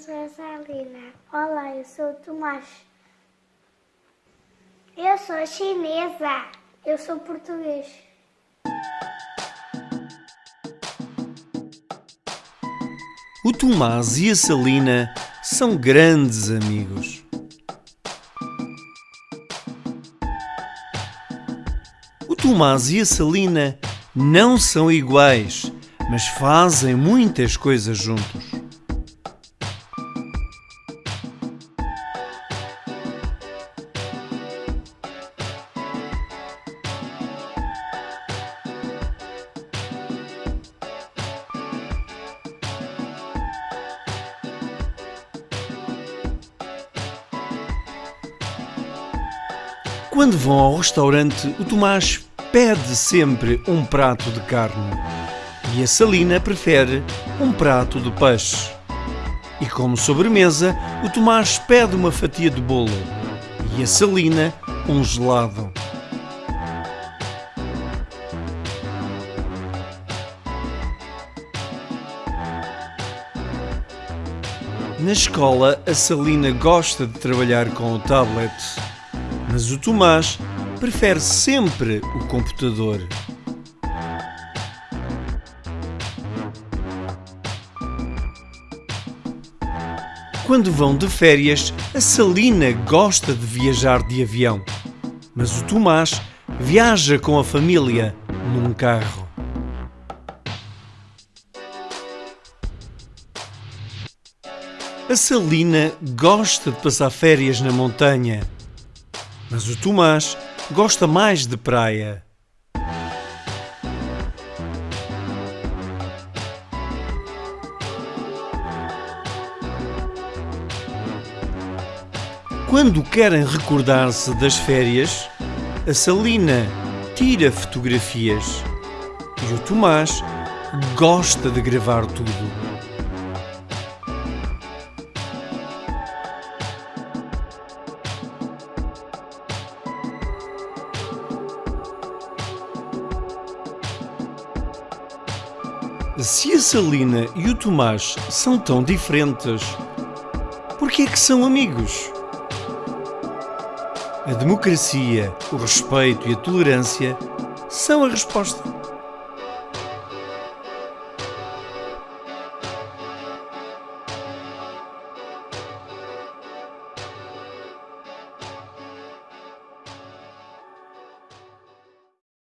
sou a Salina. Olá, eu sou o Tomás. Eu sou chinesa. Eu sou português. O Tomás e a Salina são grandes amigos. O Tomás e a Salina não são iguais, mas fazem muitas coisas juntos. Quando vão ao restaurante, o Tomás pede sempre um prato de carne e a Salina prefere um prato de peixe. E como sobremesa, o Tomás pede uma fatia de bolo e a Salina um gelado. Na escola, a Salina gosta de trabalhar com o tablet, mas o Tomás prefere sempre o computador. Quando vão de férias, a Salina gosta de viajar de avião, mas o Tomás viaja com a família num carro. A Salina gosta de passar férias na montanha, mas o Tomás gosta mais de praia. Quando querem recordar-se das férias, a Salina tira fotografias e o Tomás gosta de gravar tudo. Se a Salina e o Tomás são tão diferentes, por que é que são amigos? A democracia, o respeito e a tolerância são a resposta.